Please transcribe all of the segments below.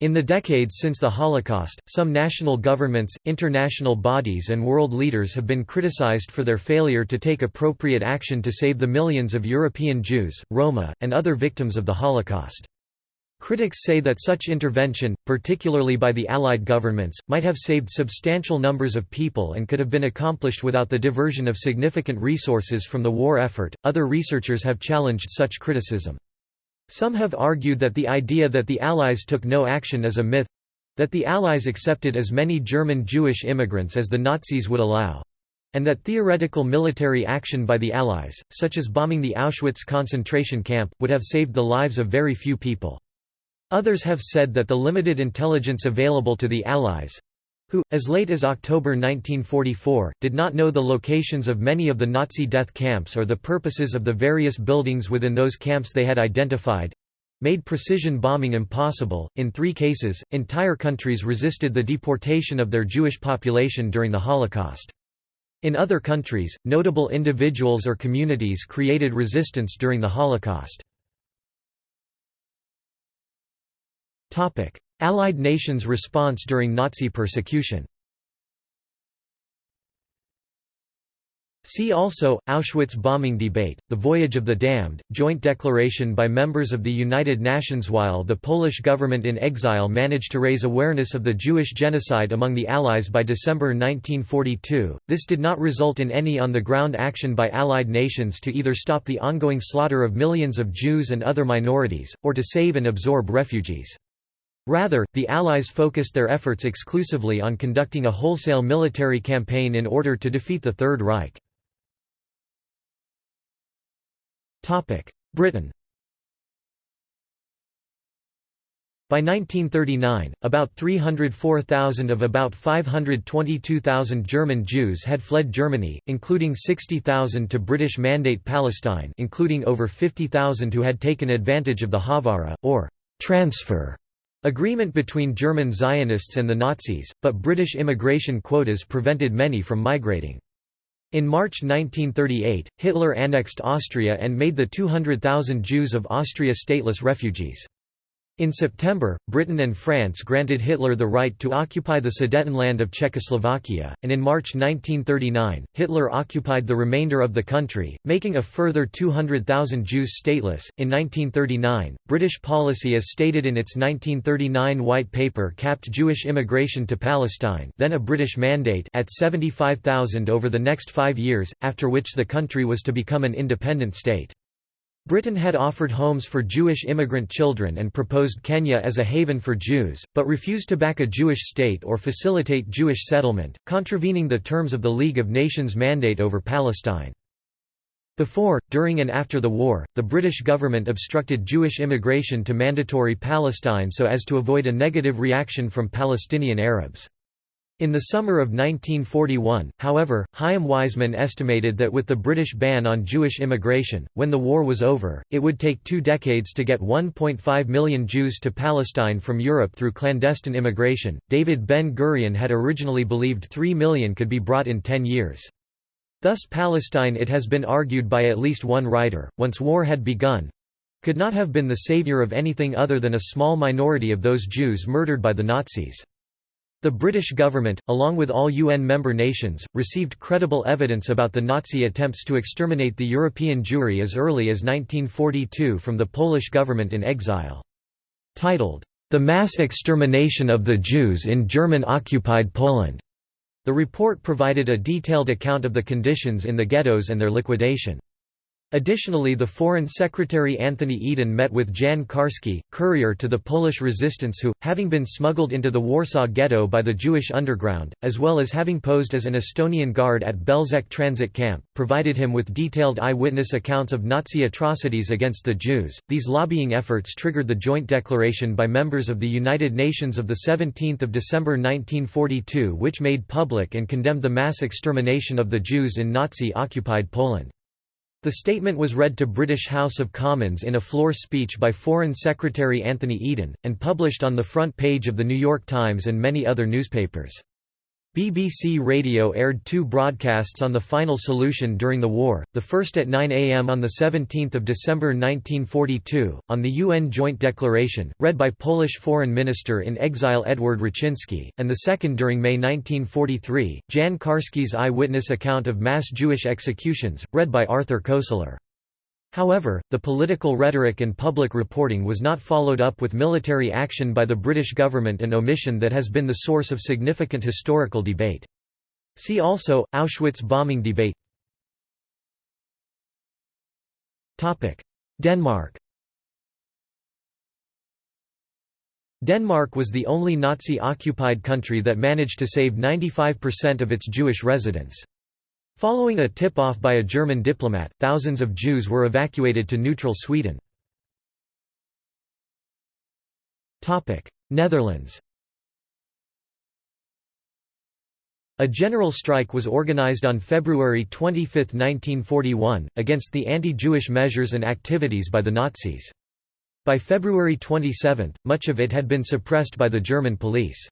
In the decades since the Holocaust, some national governments, international bodies and world leaders have been criticized for their failure to take appropriate action to save the millions of European Jews, Roma, and other victims of the Holocaust. Critics say that such intervention, particularly by the Allied governments, might have saved substantial numbers of people and could have been accomplished without the diversion of significant resources from the war effort. Other researchers have challenged such criticism. Some have argued that the idea that the Allies took no action is a myth that the Allies accepted as many German Jewish immigrants as the Nazis would allow and that theoretical military action by the Allies, such as bombing the Auschwitz concentration camp, would have saved the lives of very few people. Others have said that the limited intelligence available to the Allies who, as late as October 1944, did not know the locations of many of the Nazi death camps or the purposes of the various buildings within those camps they had identified made precision bombing impossible. In three cases, entire countries resisted the deportation of their Jewish population during the Holocaust. In other countries, notable individuals or communities created resistance during the Holocaust. Allied nations' response during Nazi persecution See also, Auschwitz bombing debate, The Voyage of the Damned, joint declaration by members of the United Nations While the Polish government in exile managed to raise awareness of the Jewish genocide among the Allies by December 1942, this did not result in any on-the-ground action by Allied nations to either stop the ongoing slaughter of millions of Jews and other minorities, or to save and absorb refugees. Rather, the Allies focused their efforts exclusively on conducting a wholesale military campaign in order to defeat the Third Reich. Britain By 1939, about 304,000 of about 522,000 German Jews had fled Germany, including 60,000 to British Mandate Palestine including over 50,000 who had taken advantage of the Haavara, or transfer Agreement between German Zionists and the Nazis, but British immigration quotas prevented many from migrating. In March 1938, Hitler annexed Austria and made the 200,000 Jews of Austria stateless refugees. In September, Britain and France granted Hitler the right to occupy the Sudetenland of Czechoslovakia, and in March 1939, Hitler occupied the remainder of the country, making a further 200,000 Jews stateless. In 1939, British policy as stated in its 1939 White Paper capped Jewish immigration to Palestine then a British mandate at 75,000 over the next five years, after which the country was to become an independent state. Britain had offered homes for Jewish immigrant children and proposed Kenya as a haven for Jews, but refused to back a Jewish state or facilitate Jewish settlement, contravening the terms of the League of Nations mandate over Palestine. Before, during and after the war, the British government obstructed Jewish immigration to mandatory Palestine so as to avoid a negative reaction from Palestinian Arabs. In the summer of 1941, however, Chaim Weizmann estimated that with the British ban on Jewish immigration, when the war was over, it would take two decades to get 1.5 million Jews to Palestine from Europe through clandestine immigration. David Ben Gurion had originally believed 3 million could be brought in 10 years. Thus Palestine it has been argued by at least one writer, once war had begun, could not have been the savior of anything other than a small minority of those Jews murdered by the Nazis. The British government, along with all UN member nations, received credible evidence about the Nazi attempts to exterminate the European Jewry as early as 1942 from the Polish government in exile. Titled, The Mass Extermination of the Jews in German-occupied Poland, the report provided a detailed account of the conditions in the ghettos and their liquidation. Additionally the Foreign Secretary Anthony Eden met with Jan Karski, courier to the Polish resistance who, having been smuggled into the Warsaw Ghetto by the Jewish underground, as well as having posed as an Estonian guard at Belzec transit camp, provided him with detailed eyewitness accounts of Nazi atrocities against the Jews. These lobbying efforts triggered the joint declaration by members of the United Nations of 17 December 1942 which made public and condemned the mass extermination of the Jews in Nazi-occupied Poland. The statement was read to British House of Commons in a floor speech by Foreign Secretary Anthony Eden, and published on the front page of The New York Times and many other newspapers. BBC Radio aired two broadcasts on the final solution during the war, the first at 9 am on 17 December 1942, on the UN Joint Declaration, read by Polish Foreign Minister in exile Edward Raczynski, and the second during May 1943, Jan Karski's eyewitness account of mass Jewish executions, read by Arthur Koestler. However, the political rhetoric and public reporting was not followed up with military action by the British government an omission that has been the source of significant historical debate. See also, Auschwitz bombing debate Denmark Denmark was the only Nazi-occupied country that managed to save 95% of its Jewish residents. Following a tip-off by a German diplomat, thousands of Jews were evacuated to neutral Sweden. Netherlands A general strike was organized on February 25, 1941, against the anti-Jewish measures and activities by the Nazis. By February 27, much of it had been suppressed by the German police.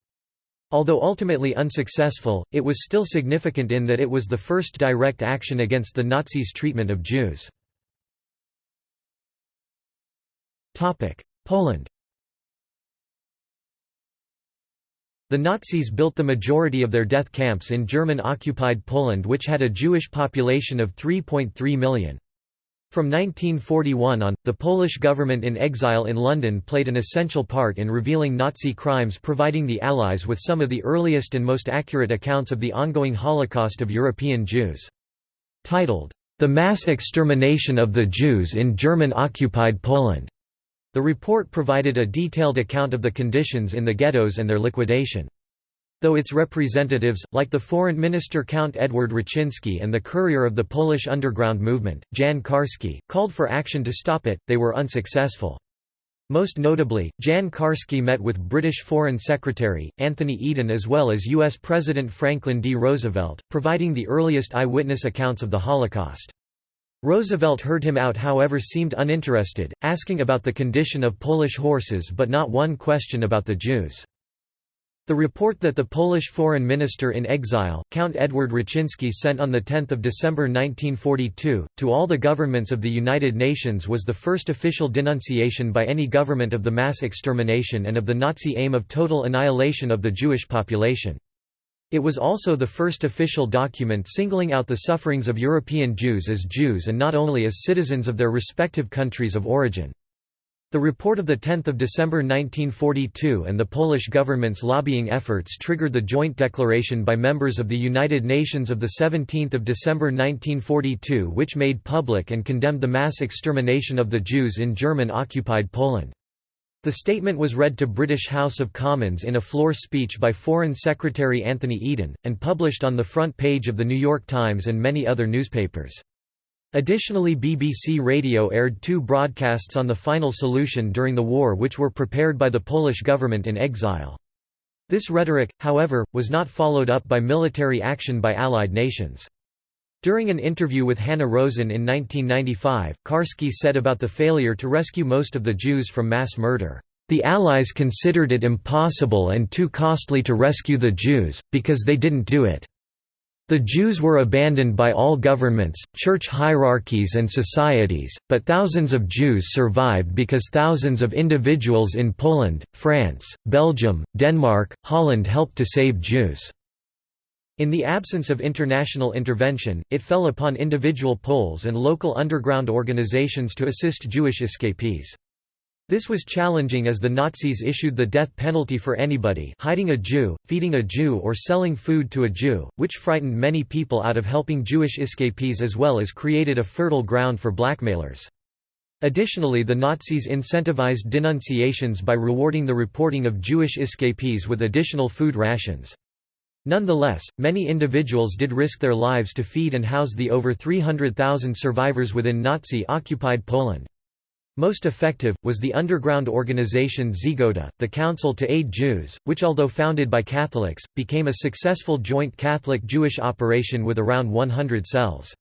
Although ultimately unsuccessful, it was still significant in that it was the first direct action against the Nazis' treatment of Jews. Poland The Nazis built the majority of their death camps in German-occupied Poland which had a Jewish population of 3.3 million. From 1941 on, the Polish government in exile in London played an essential part in revealing Nazi crimes providing the Allies with some of the earliest and most accurate accounts of the ongoing Holocaust of European Jews. Titled, The Mass Extermination of the Jews in German-occupied Poland, the report provided a detailed account of the conditions in the ghettos and their liquidation. Though its representatives, like the foreign minister Count Edward Raczynski and the courier of the Polish underground movement, Jan Karski, called for action to stop it, they were unsuccessful. Most notably, Jan Karski met with British Foreign Secretary, Anthony Eden as well as U.S. President Franklin D. Roosevelt, providing the earliest eyewitness accounts of the Holocaust. Roosevelt heard him out however seemed uninterested, asking about the condition of Polish horses but not one question about the Jews. The report that the Polish foreign minister in exile, Count Edward Raczynski sent on 10 December 1942, to all the governments of the United Nations was the first official denunciation by any government of the mass extermination and of the Nazi aim of total annihilation of the Jewish population. It was also the first official document singling out the sufferings of European Jews as Jews and not only as citizens of their respective countries of origin. The report of 10 December 1942 and the Polish government's lobbying efforts triggered the joint declaration by members of the United Nations of 17 December 1942 which made public and condemned the mass extermination of the Jews in German-occupied Poland. The statement was read to British House of Commons in a floor speech by Foreign Secretary Anthony Eden, and published on the front page of The New York Times and many other newspapers. Additionally BBC Radio aired two broadcasts on the final solution during the war which were prepared by the Polish government in exile. This rhetoric, however, was not followed up by military action by Allied nations. During an interview with Hanna Rosin in 1995, Karski said about the failure to rescue most of the Jews from mass murder, "...the Allies considered it impossible and too costly to rescue the Jews, because they didn't do it." The Jews were abandoned by all governments, church hierarchies and societies, but thousands of Jews survived because thousands of individuals in Poland, France, Belgium, Denmark, Holland helped to save Jews. In the absence of international intervention, it fell upon individual Poles and local underground organizations to assist Jewish escapees. This was challenging as the Nazis issued the death penalty for anybody hiding a Jew, feeding a Jew or selling food to a Jew, which frightened many people out of helping Jewish escapees as well as created a fertile ground for blackmailers. Additionally the Nazis incentivized denunciations by rewarding the reporting of Jewish escapees with additional food rations. Nonetheless, many individuals did risk their lives to feed and house the over 300,000 survivors within Nazi-occupied Poland. Most effective, was the underground organization Żegota, the Council to Aid Jews, which although founded by Catholics, became a successful joint Catholic-Jewish operation with around 100 cells.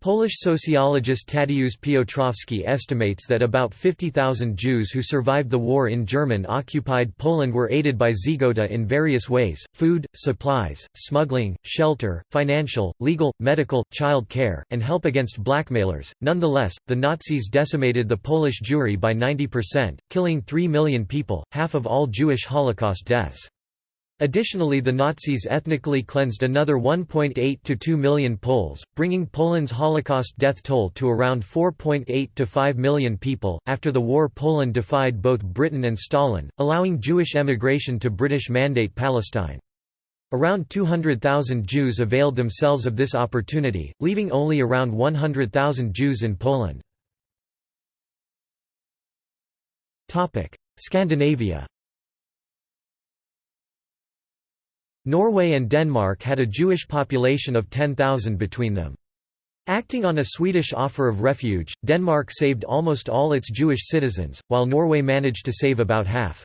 Polish sociologist Tadeusz Piotrowski estimates that about 50,000 Jews who survived the war in German-occupied Poland were aided by Żegota in various ways, food, supplies, smuggling, shelter, financial, legal, medical, child care, and help against blackmailers. Nonetheless, the Nazis decimated the Polish Jewry by 90%, killing 3 million people, half of all Jewish Holocaust deaths. Additionally the Nazis ethnically cleansed another 1.8 to 2 million Poles, bringing Poland's Holocaust death toll to around 4.8 to 5 million people. After the war Poland defied both Britain and Stalin, allowing Jewish emigration to British Mandate Palestine. Around 200,000 Jews availed themselves of this opportunity, leaving only around 100,000 Jews in Poland. Scandinavia Norway and Denmark had a Jewish population of 10,000 between them. Acting on a Swedish offer of refuge, Denmark saved almost all its Jewish citizens, while Norway managed to save about half.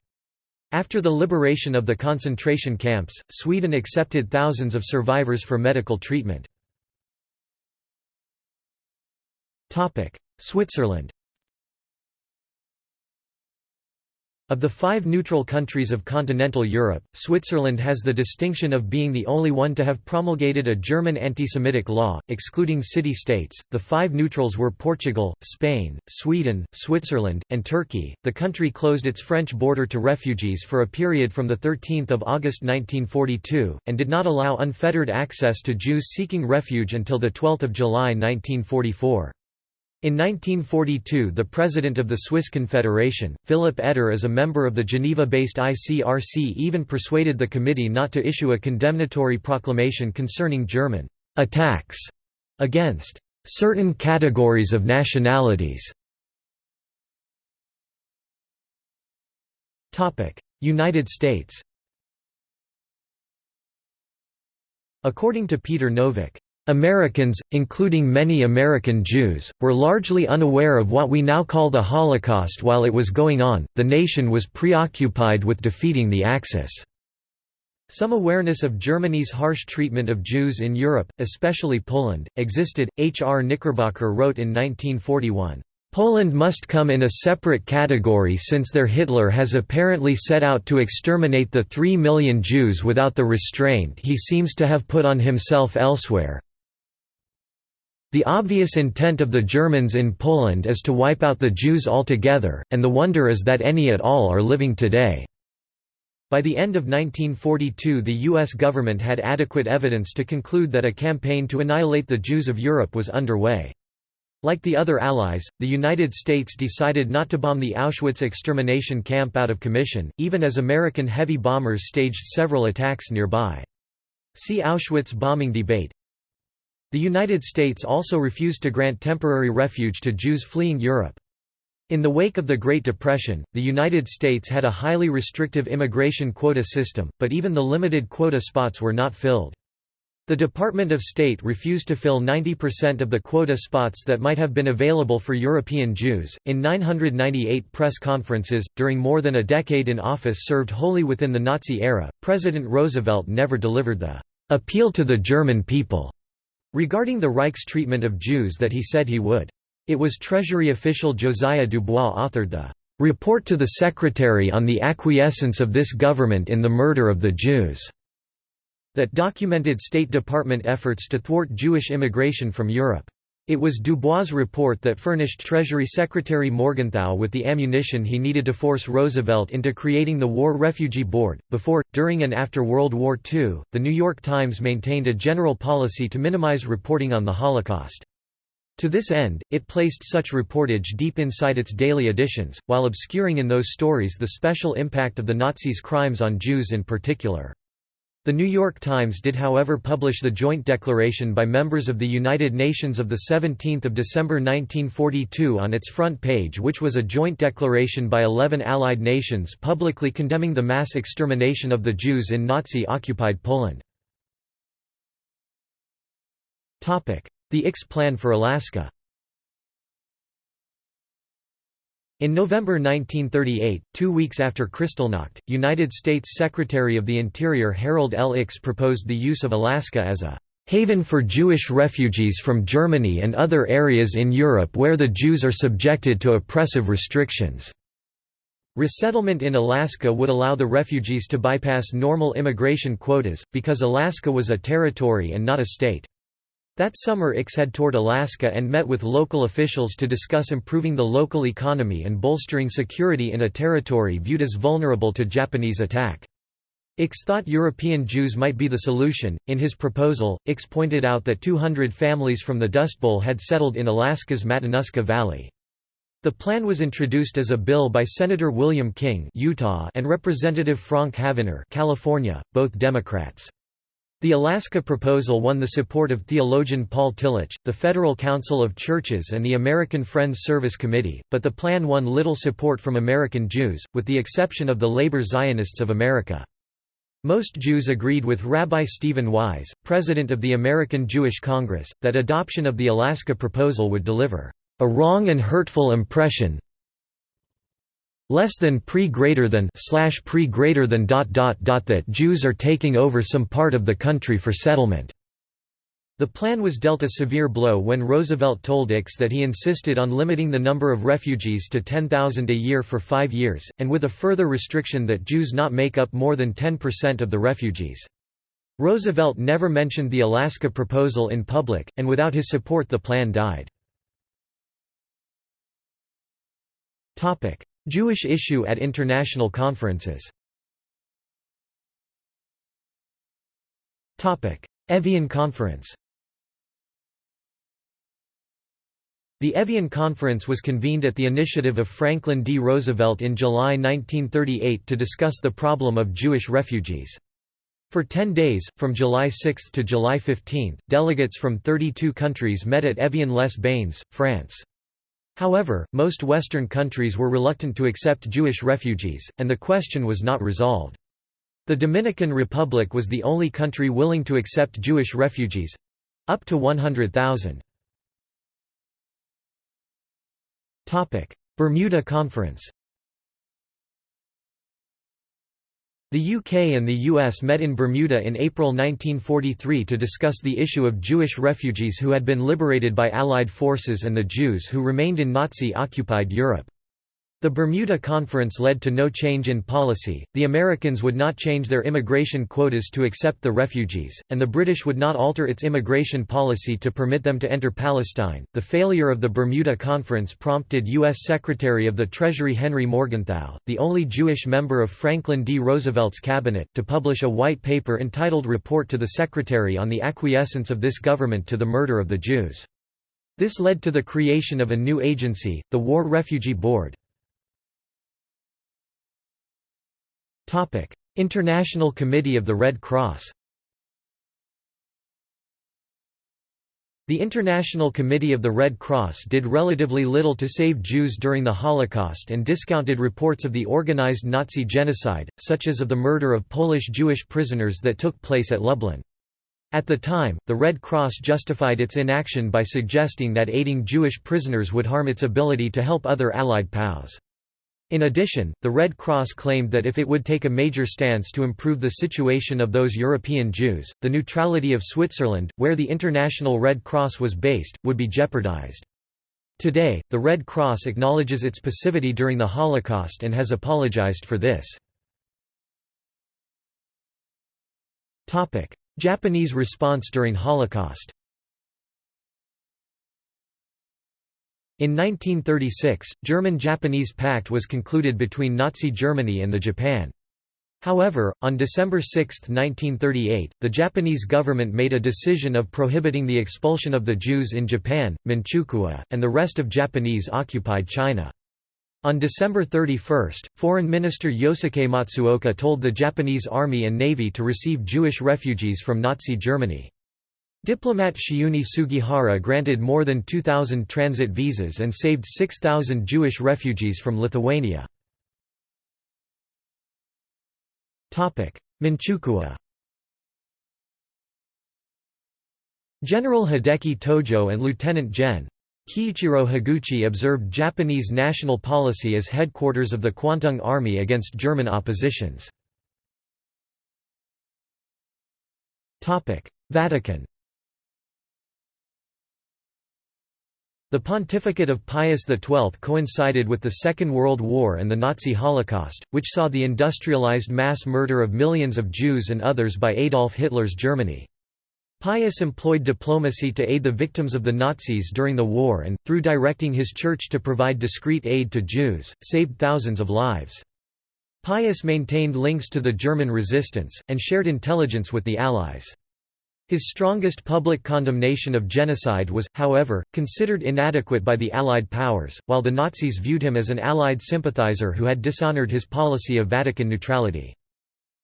After the liberation of the concentration camps, Sweden accepted thousands of survivors for medical treatment. Switzerland Of the five neutral countries of continental Europe, Switzerland has the distinction of being the only one to have promulgated a German anti-Semitic law, excluding city-states. The five neutrals were Portugal, Spain, Sweden, Switzerland, and Turkey. The country closed its French border to refugees for a period from the 13th of August 1942 and did not allow unfettered access to Jews seeking refuge until the 12th of July 1944. In 1942 the President of the Swiss Confederation, Philipp Etter as a member of the Geneva-based ICRC even persuaded the committee not to issue a condemnatory proclamation concerning German «attacks» against «certain categories of nationalities». United States According to Peter Novick, Americans, including many American Jews, were largely unaware of what we now call the Holocaust while it was going on, the nation was preoccupied with defeating the Axis. Some awareness of Germany's harsh treatment of Jews in Europe, especially Poland, existed. H. R. Knickerbocker wrote in 1941, Poland must come in a separate category since their Hitler has apparently set out to exterminate the three million Jews without the restraint he seems to have put on himself elsewhere. The obvious intent of the Germans in Poland is to wipe out the Jews altogether, and the wonder is that any at all are living today. By the end of 1942 the U.S. government had adequate evidence to conclude that a campaign to annihilate the Jews of Europe was underway. Like the other Allies, the United States decided not to bomb the Auschwitz extermination camp out of commission, even as American heavy bombers staged several attacks nearby. See Auschwitz bombing debate the United States also refused to grant temporary refuge to Jews fleeing Europe. In the wake of the Great Depression, the United States had a highly restrictive immigration quota system, but even the limited quota spots were not filled. The Department of State refused to fill 90% of the quota spots that might have been available for European Jews. In 998 press conferences, during more than a decade in office served wholly within the Nazi era, President Roosevelt never delivered the appeal to the German people regarding the Reich's treatment of Jews that he said he would. It was Treasury official Josiah Dubois authored the "'Report to the Secretary on the Acquiescence of this Government in the Murder of the Jews' that documented State Department efforts to thwart Jewish immigration from Europe. It was Dubois' report that furnished Treasury Secretary Morgenthau with the ammunition he needed to force Roosevelt into creating the War Refugee Board. Before, during, and after World War II, the New York Times maintained a general policy to minimize reporting on the Holocaust. To this end, it placed such reportage deep inside its daily editions, while obscuring in those stories the special impact of the Nazis' crimes on Jews in particular. The New York Times did however publish the joint declaration by members of the United Nations of 17 December 1942 on its front page which was a joint declaration by 11 Allied nations publicly condemning the mass extermination of the Jews in Nazi-occupied Poland. The Ickes Plan for Alaska In November 1938, two weeks after Kristallnacht, United States Secretary of the Interior Harold L. Ickes proposed the use of Alaska as a haven for Jewish refugees from Germany and other areas in Europe where the Jews are subjected to oppressive restrictions." Resettlement in Alaska would allow the refugees to bypass normal immigration quotas, because Alaska was a territory and not a state. That summer Ickes had toured Alaska and met with local officials to discuss improving the local economy and bolstering security in a territory viewed as vulnerable to Japanese attack. Ickes thought European Jews might be the solution. In his proposal, Ickes pointed out that 200 families from the Dust Bowl had settled in Alaska's Matanuska Valley. The plan was introduced as a bill by Senator William King Utah and Representative Frank Havenner California, both Democrats. The Alaska proposal won the support of theologian Paul Tillich, the Federal Council of Churches and the American Friends Service Committee, but the plan won little support from American Jews, with the exception of the labor Zionists of America. Most Jews agreed with Rabbi Stephen Wise, president of the American Jewish Congress, that adoption of the Alaska proposal would deliver a wrong and hurtful impression less than pre greater than slash pre greater than dot dot dot that Jews are taking over some part of the country for settlement. The plan was dealt a severe blow when Roosevelt told Ickes that he insisted on limiting the number of refugees to 10,000 a year for five years, and with a further restriction that Jews not make up more than 10% of the refugees. Roosevelt never mentioned the Alaska proposal in public, and without his support the plan died. Jewish issue at international conferences Evian Conference The Evian Conference was convened at the initiative of Franklin D. Roosevelt in July 1938 to discuss the problem of Jewish refugees. For 10 days, from July 6 to July 15, delegates from 32 countries met at Evian-les-Bains, France. However, most Western countries were reluctant to accept Jewish refugees, and the question was not resolved. The Dominican Republic was the only country willing to accept Jewish refugees—up to 100,000. Bermuda Conference The UK and the US met in Bermuda in April 1943 to discuss the issue of Jewish refugees who had been liberated by Allied forces and the Jews who remained in Nazi-occupied Europe. The Bermuda Conference led to no change in policy, the Americans would not change their immigration quotas to accept the refugees, and the British would not alter its immigration policy to permit them to enter Palestine. The failure of the Bermuda Conference prompted U.S. Secretary of the Treasury Henry Morgenthau, the only Jewish member of Franklin D. Roosevelt's cabinet, to publish a white paper entitled Report to the Secretary on the Acquiescence of this Government to the Murder of the Jews. This led to the creation of a new agency, the War Refugee Board. International Committee of the Red Cross The International Committee of the Red Cross did relatively little to save Jews during the Holocaust and discounted reports of the organized Nazi genocide, such as of the murder of Polish Jewish prisoners that took place at Lublin. At the time, the Red Cross justified its inaction by suggesting that aiding Jewish prisoners would harm its ability to help other Allied POWs. In addition, the Red Cross claimed that if it would take a major stance to improve the situation of those European Jews, the neutrality of Switzerland, where the International Red Cross was based, would be jeopardized. Today, the Red Cross acknowledges its passivity during the Holocaust and has apologized for this. Japanese response during Holocaust In 1936, German-Japanese pact was concluded between Nazi Germany and the Japan. However, on December 6, 1938, the Japanese government made a decision of prohibiting the expulsion of the Jews in Japan, Manchukuo, and the rest of Japanese-occupied China. On December 31, Foreign Minister Yosuke Matsuoka told the Japanese Army and Navy to receive Jewish refugees from Nazi Germany. Diplomat Chiune Sugihara granted more than 2,000 transit visas and saved 6,000 Jewish refugees from Lithuania. Manchukuo General Hideki Tojo and Lieutenant Gen. Kiichiro Higuchi observed Japanese national policy as headquarters of the Kwantung Army against German oppositions. Vatican The pontificate of Pius XII coincided with the Second World War and the Nazi Holocaust, which saw the industrialized mass murder of millions of Jews and others by Adolf Hitler's Germany. Pius employed diplomacy to aid the victims of the Nazis during the war and, through directing his church to provide discreet aid to Jews, saved thousands of lives. Pius maintained links to the German resistance, and shared intelligence with the Allies. His strongest public condemnation of genocide was, however, considered inadequate by the Allied powers, while the Nazis viewed him as an Allied sympathizer who had dishonored his policy of Vatican neutrality.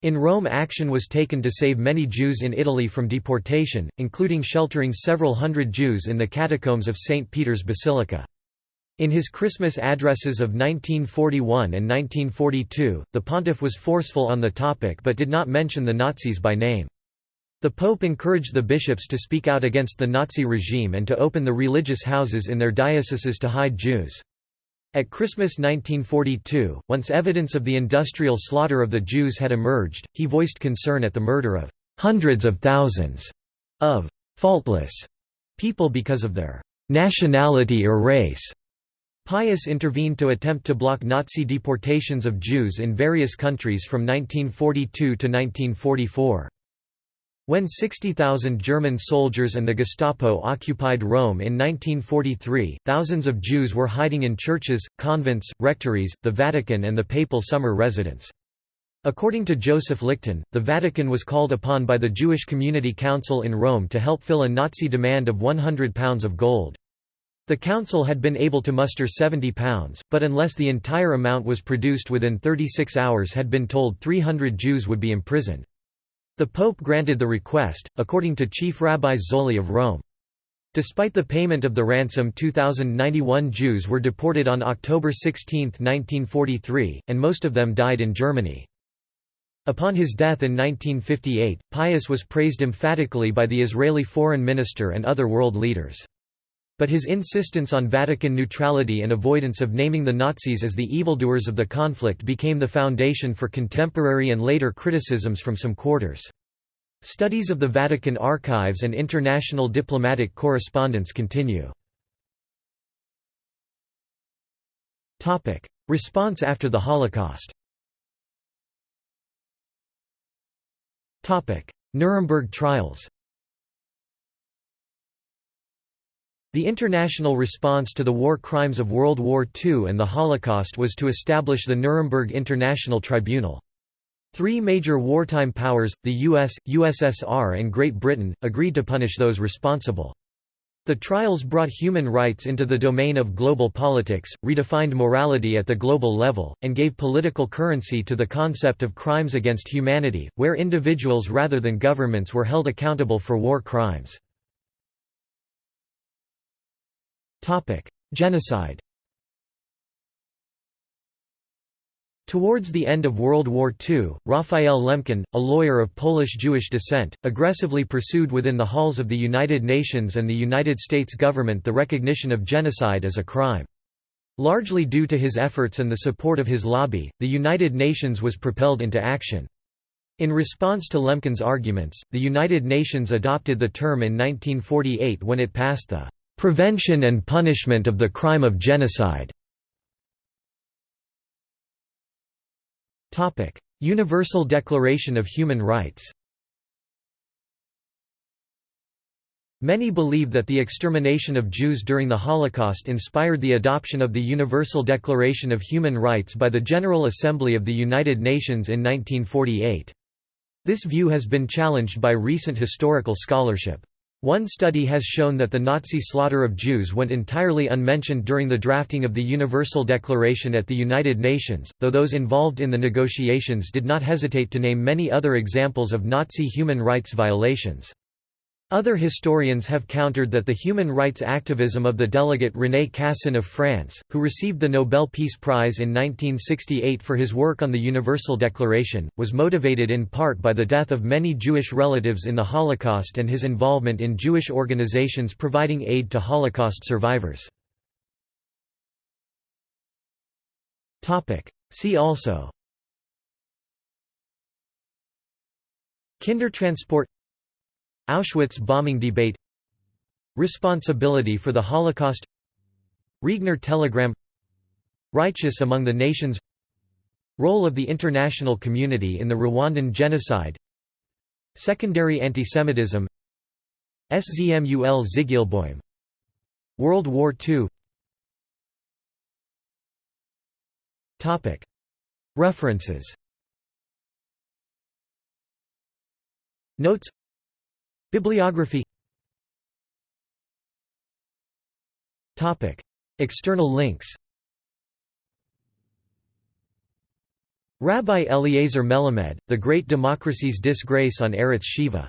In Rome action was taken to save many Jews in Italy from deportation, including sheltering several hundred Jews in the catacombs of St. Peter's Basilica. In his Christmas addresses of 1941 and 1942, the pontiff was forceful on the topic but did not mention the Nazis by name. The Pope encouraged the bishops to speak out against the Nazi regime and to open the religious houses in their dioceses to hide Jews. At Christmas 1942, once evidence of the industrial slaughter of the Jews had emerged, he voiced concern at the murder of hundreds of thousands of faultless people because of their nationality or race. Pius intervened to attempt to block Nazi deportations of Jews in various countries from 1942 to 1944. When 60,000 German soldiers and the Gestapo occupied Rome in 1943, thousands of Jews were hiding in churches, convents, rectories, the Vatican and the papal summer residence. According to Joseph Lichten, the Vatican was called upon by the Jewish Community Council in Rome to help fill a Nazi demand of 100 pounds of gold. The council had been able to muster 70 pounds, but unless the entire amount was produced within 36 hours had been told 300 Jews would be imprisoned. The Pope granted the request, according to Chief Rabbi Zolli of Rome. Despite the payment of the ransom 2,091 Jews were deported on October 16, 1943, and most of them died in Germany. Upon his death in 1958, Pius was praised emphatically by the Israeli foreign minister and other world leaders. But his insistence on Vatican neutrality and avoidance of naming the Nazis as the evildoers of the conflict became the foundation for contemporary and later criticisms from some quarters. Studies of the Vatican archives and international diplomatic correspondence continue. Response after the Holocaust Nuremberg trials The international response to the war crimes of World War II and the Holocaust was to establish the Nuremberg International Tribunal. Three major wartime powers, the US, USSR and Great Britain, agreed to punish those responsible. The trials brought human rights into the domain of global politics, redefined morality at the global level, and gave political currency to the concept of crimes against humanity, where individuals rather than governments were held accountable for war crimes. Genocide Towards the end of World War II, Raphael Lemkin, a lawyer of Polish-Jewish descent, aggressively pursued within the halls of the United Nations and the United States government the recognition of genocide as a crime. Largely due to his efforts and the support of his lobby, the United Nations was propelled into action. In response to Lemkin's arguments, the United Nations adopted the term in 1948 when it passed the Prevention and Punishment of the Crime of Genocide Universal Declaration of Human Rights Many believe that the extermination of Jews during the Holocaust inspired the adoption of the Universal Declaration of Human Rights by the General Assembly of the United Nations in 1948. This view has been challenged by recent historical scholarship. One study has shown that the Nazi slaughter of Jews went entirely unmentioned during the drafting of the Universal Declaration at the United Nations, though those involved in the negotiations did not hesitate to name many other examples of Nazi human rights violations. Other historians have countered that the human rights activism of the delegate René Cassin of France, who received the Nobel Peace Prize in 1968 for his work on the Universal Declaration, was motivated in part by the death of many Jewish relatives in the Holocaust and his involvement in Jewish organizations providing aid to Holocaust survivors. See also Kindertransport Auschwitz bombing debate Responsibility for the Holocaust Riegner Telegram Righteous among the nations Role of the international community in the Rwandan genocide Secondary antisemitism SZMUL Zygielbojm World War II References. Notes Bibliography. External links. Rabbi Eliezer Melamed, The Great Democracy's Disgrace on Arutz Sheva